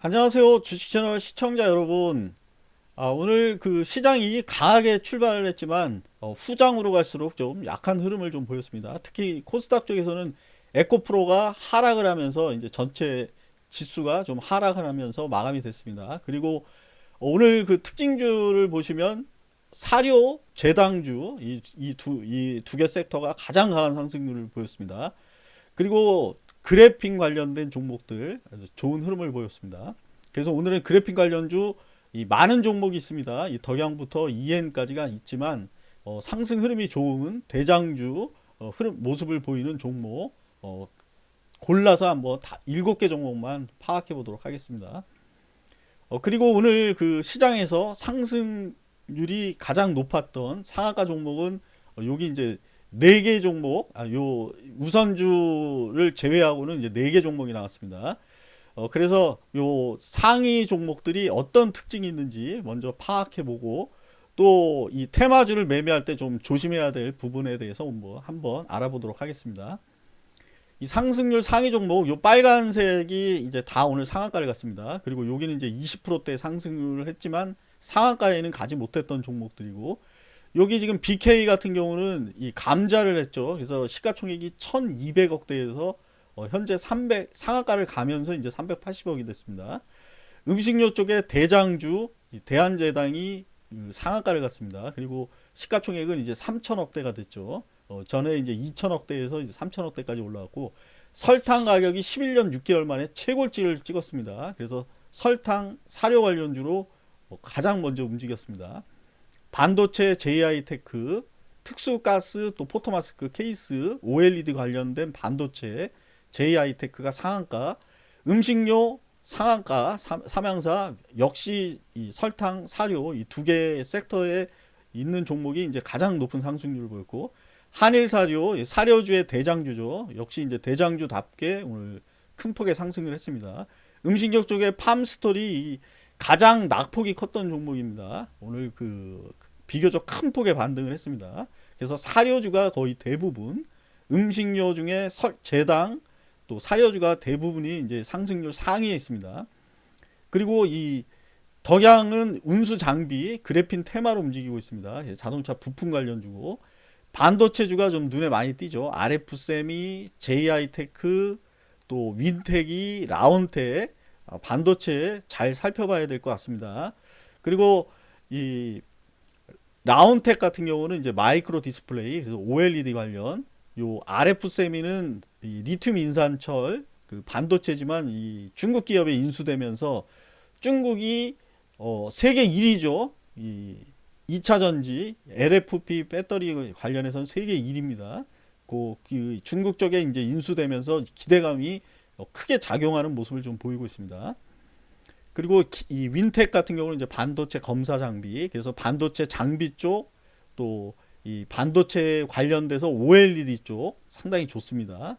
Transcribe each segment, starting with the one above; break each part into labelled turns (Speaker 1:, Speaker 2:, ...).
Speaker 1: 안녕하세요. 주식채널 시청자 여러분. 아, 오늘 그 시장이 강하게 출발을 했지만 어, 후장으로 갈수록 좀 약한 흐름을 좀 보였습니다. 특히 코스닥 쪽에서는 에코프로가 하락을 하면서 이제 전체 지수가 좀 하락을 하면서 마감이 됐습니다. 그리고 오늘 그 특징주를 보시면 사료 재당주 이 두 이 두 개 섹터가 가장 강한 상승률을 보였습니다. 그리고 그래픽 관련된 종목들 좋은 흐름을 보였습니다. 그래서 오늘은 그래픽 관련주 이 많은 종목이 있습니다. 이 덕양부터 EN까지가 있지만 어, 상승 흐름이 좋은 대장주 어, 흐름 모습을 보이는 종목 어, 골라서 한번 다 7개 종목만 파악해 보도록 하겠습니다. 어, 그리고 오늘 그 시장에서 상승률이 가장 높았던 상한가 종목은 어, 여기 이제 4개 종목, 아, 요 우선주를 제외하고는 이제 4개 종목이 나왔습니다. 어, 그래서 요 상위 종목들이 어떤 특징이 있는지 먼저 파악해 보고 또 이 테마주를 매매할 때 좀 조심해야 될 부분에 대해서 뭐 한번 알아보도록 하겠습니다. 이 상승률 상위 종목 요 빨간색이 이제 다 오늘 상한가를 갔습니다. 그리고 여기는 이제 20%대 상승률을 했지만 상한가에는 가지 못했던 종목들이고 여기 지금 BK 같은 경우는 이 감자를 했죠. 그래서 시가총액이 1200억대에서 어 현재 300 상한가를 가면서 이제 380억이 됐습니다. 음식료 쪽에 대장주 대한제당이 그 상한가를 갔습니다. 그리고 시가총액은 이제 3천억대가 됐죠. 어 전에 이제 2천억대에서 이제 3천억대까지 올라왔고 설탕 가격이 11년 6개월 만에 최고치를 찍었습니다. 그래서 설탕 사료 관련주로 뭐 가장 먼저 움직였습니다. 반도체 JI테크, 특수가스 또 포토마스크 케이스, OLED 관련된 반도체 JI테크가 상한가, 음식료 상한가 삼양사 역시 이 설탕, 사료 이 두개 섹터에 있는 종목이 이제 가장 높은 상승률을 보였고 한일사료 사료주의 대장주죠. 역시 이제 대장주답게 오늘 큰 폭의 상승을 했습니다. 음식료 쪽에 팜스토리 가장 낙폭이 컸던 종목입니다. 오늘 그 비교적 큰 폭의 반등을 했습니다. 그래서 사료주가 거의 대부분 음식료 중에 설, 제당 또 사료주가 대부분이 이제 상승률 상위에 있습니다. 그리고 이 덕양은 운수 장비 그래핀 테마로 움직이고 있습니다. 자동차 부품 관련주고 반도체주가 좀 눈에 많이 띄죠. RF세미, JI테크, 또 윈텍이, 라온텍 아, 반도체 잘 살펴봐야 될 것 같습니다. 그리고 이 라온텍 같은 경우는 이제 마이크로 디스플레이 그래서 OLED 관련 요 RF 세미는 이 리튬 인산철 그 반도체지만 이 중국 기업에 인수되면서 중국이 어 세계 1위죠. 이 2차 전지 LFP 배터리 관련해서는 세계 1위입니다. 그, 그 중국 쪽에 이제 인수되면서 기대감이 어, 크게 작용하는 모습을 좀 보이고 있습니다. 그리고 이 윈텍 같은 경우는 이제 반도체 검사 장비, 그래서 반도체 장비 쪽, 또 이 반도체 관련돼서 OLED 쪽 상당히 좋습니다.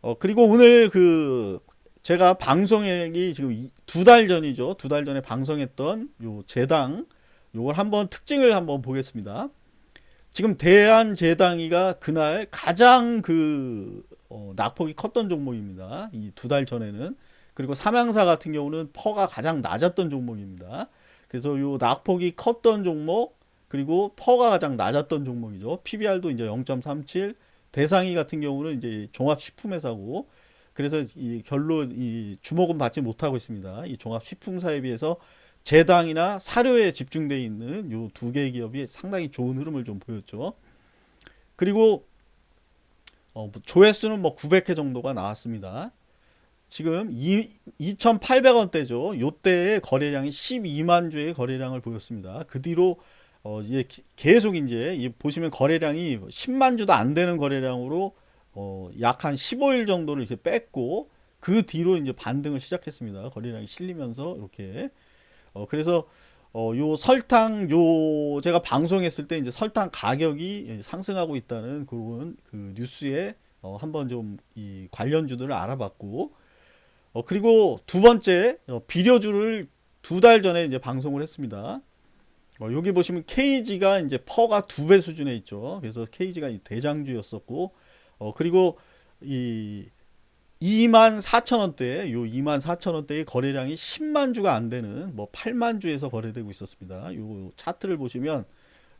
Speaker 1: 어, 그리고 오늘 그 제가 방송액이 지금 두 달 전이죠. 두 달 전에 방송했던 요 재당, 요걸 한번 특징을 한번 보겠습니다. 지금 대한제당이가 그날 가장 그 어, 낙폭이 컸던 종목입니다. 이 두 달 전에는 그리고 삼양사 같은 경우는 PER가 가장 낮았던 종목입니다. 그래서 요 낙폭이 컸던 종목 그리고 PER가 가장 낮았던 종목이죠. PBR도 이제 0.37 대상이 같은 경우는 이제 종합식품회사고 그래서 이 결론 이 주목은 받지 못하고 있습니다. 이 종합식품사에 비해서 제당이나 사료에 집중되어 있는 요 두 개의 기업이 상당히 좋은 흐름을 좀 보였죠. 그리고 어, 뭐 조회수는 뭐 900회 정도가 나왔습니다. 지금 2,800원대죠. 요때의 거래량이 12만 주의 거래량을 보였습니다. 그 뒤로 어 이제 계속 이제 보시면 거래량이 10만 주도 안 되는 거래량으로 어 약 한 15일 정도를 이렇게 뺐고 그 뒤로 이제 반등을 시작했습니다. 거래량이 실리면서 이렇게 어 그래서 어 요 설탕 요 제가 방송했을 때 이제 설탕 가격이 상승하고 있다는 그런 그 뉴스에 어 한번 좀 이 관련주들을 알아봤고 어, 그리고 두 번째 어, 비료주를 두 달 전에 이제 방송을 했습니다. 어, 여기 보시면 KG가 이제 퍼가 두 배 수준에 있죠. 그래서 KG가 대장주였었고, 어, 그리고 이 2만 4천 원대, 요 2만 4천 원대의 거래량이 10만 주가 안 되는 뭐 8만 주에서 거래되고 있었습니다. 요 차트를 보시면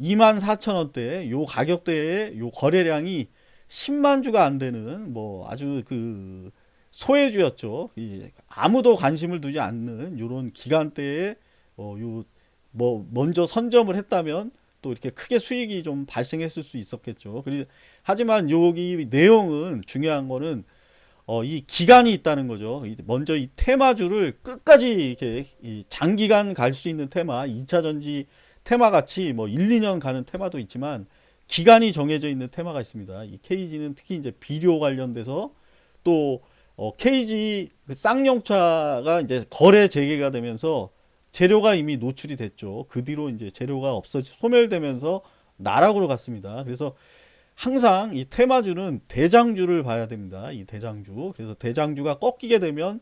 Speaker 1: 2만 4천 원대 요 가격대의 요 거래량이 10만 주가 안 되는 뭐 아주 그 소외주였죠. 이 아무도 관심을 두지 않는 요런 기간대에 어요 뭐 먼저 선점을 했다면 또 이렇게 크게 수익이 좀 발생했을 수 있었겠죠. 그리 하지만 여기 내용은 중요한 거는 어, 이 기간이 있다는 거죠. 먼저 이 테마주를 끝까지 이렇게 이 장기간 갈 수 있는 테마, 2차 전지 테마 같이 뭐 1, 2년 가는 테마도 있지만 기간이 정해져 있는 테마가 있습니다. 이 KG는 특히 이제 비료 관련돼서 또 어, KG 그 쌍용차가 이제 거래 재개가 되면서 재료가 이미 노출이 됐죠. 그 뒤로 이제 재료가 없어지 소멸되면서 나락으로 갔습니다. 그래서 항상 이 테마주는 대장주를 봐야 됩니다. 이 대장주. 그래서 대장주가 꺾이게 되면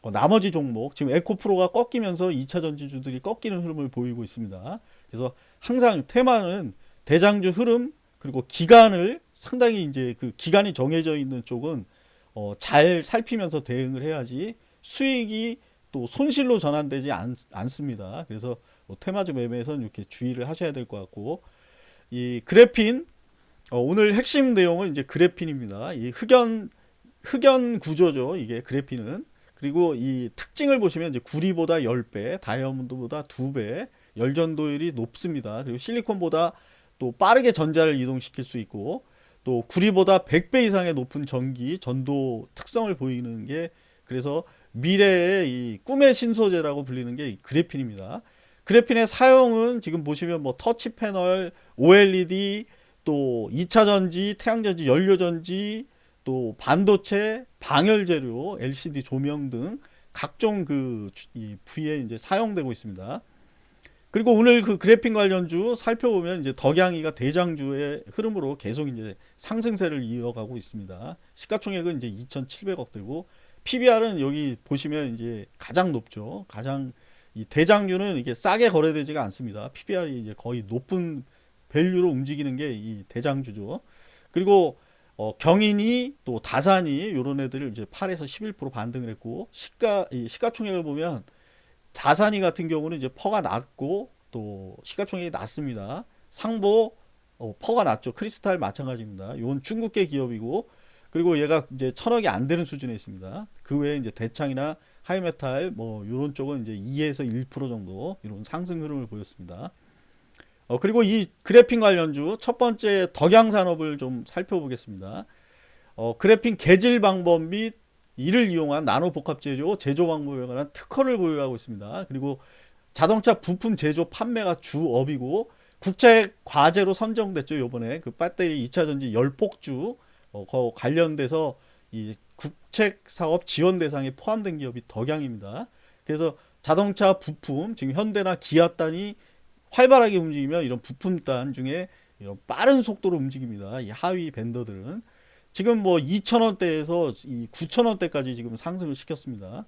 Speaker 1: 어, 나머지 종목 지금 에코프로가 꺾이면서 2차 전지주들이 꺾이는 흐름을 보이고 있습니다. 그래서 항상 테마는 대장주 흐름 그리고 기간을 상당히 이제 그 기간이 정해져 있는 쪽은 어, 잘 살피면서 대응을 해야지 수익이 또 손실로 전환되지 않, 않습니다. 그래서 뭐 테마주 매매에서는 이렇게 주의를 하셔야 될 것 같고 이 그래핀 어, 오늘 핵심 내용은 이제 그래핀입니다. 이 흑연 흑연 구조죠. 이게 그래핀은 그리고 이 특징을 보시면 이제 구리보다 10배, 다이아몬드보다 2배, 열전도율이 높습니다. 그리고 실리콘보다 또 빠르게 전자를 이동시킬 수 있고 또 구리보다 100배 이상의 높은 전기, 전도 특성을 보이는 게 그래서 미래의 이 꿈의 신소재라고 불리는 게 그래핀입니다. 그래핀의 사용은 지금 보시면 뭐 터치 패널, OLED, 또 2차 전지, 태양 전지, 연료 전지, 또 반도체, 방열 재료, LCD 조명 등 각종 그이 부위에 이제 사용되고 있습니다. 그리고 오늘 그 그래핀 관련주 살펴보면 이제 덕양이가 대장주의 흐름으로 계속 이제 상승세를 이어가고 있습니다. 시가총액은 이제 2,700억 되고 PBR은 여기 보시면 이제 가장 높죠. 가장 이 대장주는 이게 싸게 거래되지가 않습니다. PBR이 이제 거의 높은 value로 움직이는 게 이 대장주죠. 그리고 어, 경인이 또 다산이 요런 애들을 이제 8에서 11% 반등을 했고 시가 이 시가총액을 보면 다산이 같은 경우는 이제 PER가 낮고 또 시가총액이 낮습니다. 상보 어, PER가 낮죠. 크리스탈 마찬가지입니다. 이건 중국계 기업이고 그리고 얘가 이제 천억이 안 되는 수준에 있습니다. 그 외에 이제 대창이나 하이메탈 뭐 이런 쪽은 이제 2에서 1% 정도 이런 상승 흐름을 보였습니다. 어, 그리고 이 그래핀 관련주 첫 번째 덕양산업을 좀 살펴보겠습니다. 어, 그래핀 개질 방법 및 이를 이용한 나노 복합 재료 제조 방법에 관한 특허를 보유하고 있습니다. 그리고 자동차 부품 제조 판매가 주업이고 국제 과제로 선정됐죠. 요번에 그 배터리 2차 전지 열폭주 어, 관련돼서 이 국책 사업 지원 대상에 포함된 기업이 덕양입니다. 그래서 자동차 부품 지금 현대나 기아 단이 활발하게 움직이면 이런 부품단 중에 이런 빠른 속도로 움직입니다. 이 하위 밴더들은 지금 뭐 2,000원대에서 이 9,000원대까지 지금 상승을 시켰습니다.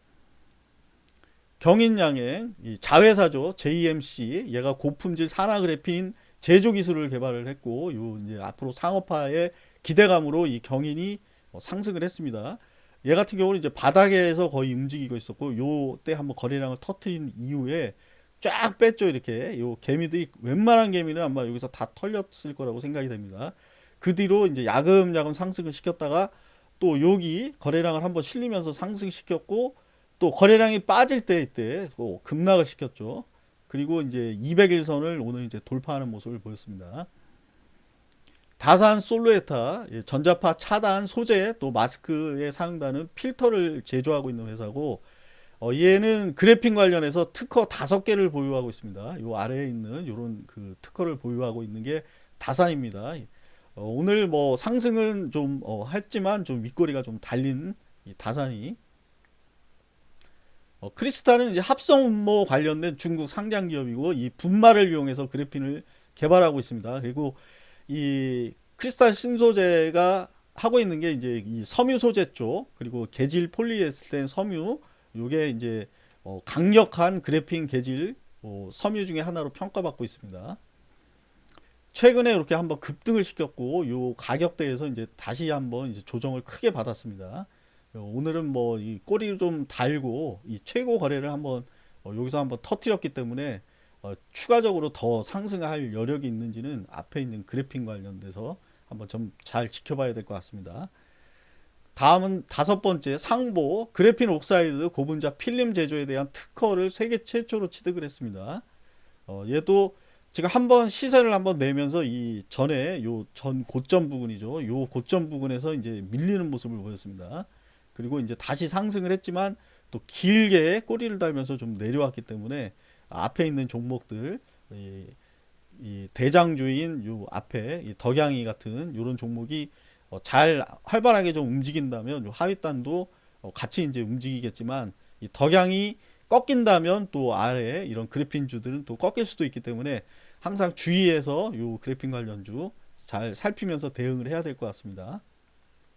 Speaker 1: 경인양행 이 자회사죠. JMC 얘가 고품질 산화 그래핀 제조 기술을 개발을 했고 요 이제 앞으로 상업화의 기대감으로 이 경인이 어, 상승을 했습니다. 얘 같은 경우는 이제 바닥에서 거의 움직이고 있었고 요 때 한번 거래량을 터트린 이후에 쫙 뺐죠 이렇게. 요 개미들이 웬만한 개미는 아마 여기서 다 털렸을 거라고 생각이 됩니다. 그 뒤로 이제 야금야금 상승을 시켰다가 또 여기 거래량을 한번 실리면서 상승시켰고 또 거래량이 빠질 때 이때 급락을 시켰죠. 그리고 이제 200일선을 오늘 이제 돌파하는 모습을 보였습니다. 다산 솔루에타 예, 전자파 차단 소재 또 마스크에 사용되는 필터를 제조하고 있는 회사고 어, 얘는 그래핀 관련해서 특허 다섯 개를 보유하고 있습니다. 요 아래에 있는 요런 그 특허를 보유하고 있는 게 다산입니다. 어, 오늘 뭐 상승은 좀 어, 했지만 좀 윗꼬리가 좀 달린 다산이 어, 크리스탈은 이제 합성 음모 관련된 중국 상장 기업이고 이 분말을 이용해서 그래핀을 개발하고 있습니다. 그리고 이 크리스탈 신소재가 하고 있는 게 이제 이 섬유 소재 쪽 그리고 개질 폴리에스텐 섬유 요게 이제 어, 강력한 그래핀 개질 어, 섬유 중에 하나로 평가받고 있습니다. 최근에 이렇게 한번 급등을 시켰고 요 가격대에서 이제 다시 한번 이제 조정을 크게 받았습니다. 어, 오늘은 뭐 이 꼬리를 좀 달고 이 최고 거래를 한번 어, 여기서 한번 터트렸기 때문에 어, 추가적으로 더 상승할 여력이 있는지는 앞에 있는 그래핀 관련돼서 한번 좀 잘 지켜봐야 될 것 같습니다. 다음은 다섯 번째 상보 그래핀 옥사이드 고분자 필름 제조에 대한 특허를 세계 최초로 취득을 했습니다. 어, 얘도 제가 한번 시세를 한번 내면서 이 전에 요 전 고점 부분이죠. 요 고점 부분에서 이제 밀리는 모습을 보였습니다. 그리고 이제 다시 상승을 했지만 또 길게 꼬리를 달면서 좀 내려왔기 때문에 앞에 있는 종목들 이, 이 대장주인 요 앞에 이 덕양이 같은 요런 종목이 어, 잘 활발하게 좀 움직인다면 요 하위단도 어, 같이 이제 움직이겠지만 이 덕양이 꺾인다면 또 아래 이런 그래핀 주들은 또 꺾일 수도 있기 때문에 항상 주의해서 요 그래핀 관련주 잘 살피면서 대응을 해야 될 것 같습니다.